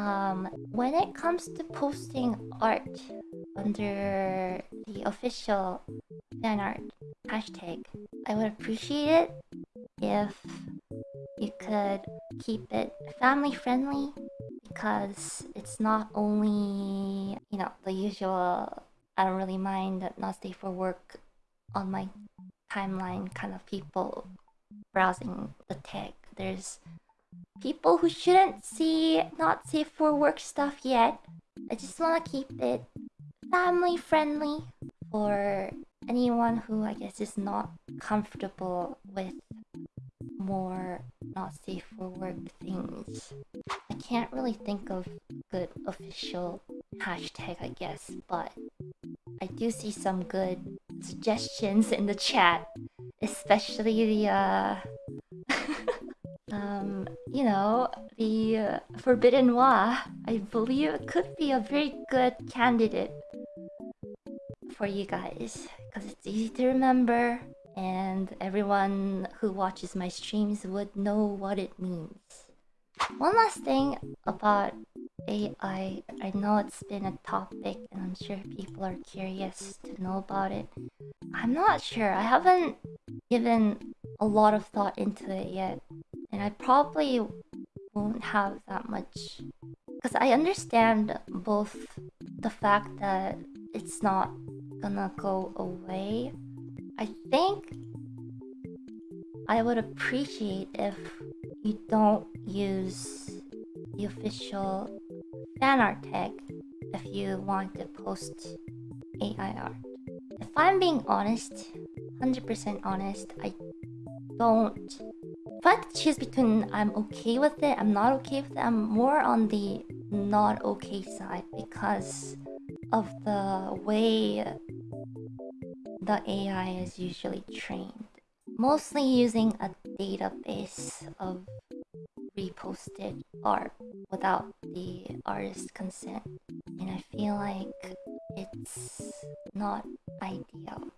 Um, when it comes to posting art under the official fan art hashtag, I would appreciate it if you could keep it family friendly because it's not only, you know, the usual I don't really mind not safe for work on my timeline kind of people browsing the tag. There's people who shouldn't see not safe for work stuff yet. I just want to keep it family friendly for anyone who I guess is not comfortable with more not safe for work things. I can't really think of good official hashtag, I guess, but I do see some good suggestions in the chat, especially the uh um you know the uh, forbidden wa i believe could be a very good candidate for you guys because it's easy to remember and everyone who watches my streams would know what it means one last thing about AI. I know it's been a topic and I'm sure people are curious to know about it. I'm not sure. I haven't given a lot of thought into it yet. And I probably won't have that much. Because I understand both the fact that it's not gonna go away. I think I would appreciate if you don't use the official fan art tag if you want to post AI art. If I'm being honest, 100% honest, I don't... I choose between I'm okay with it, I'm not okay with it, I'm more on the not okay side because of the way the AI is usually trained. Mostly using a database of reposted art without the artist's consent. And I feel like it's not ideal.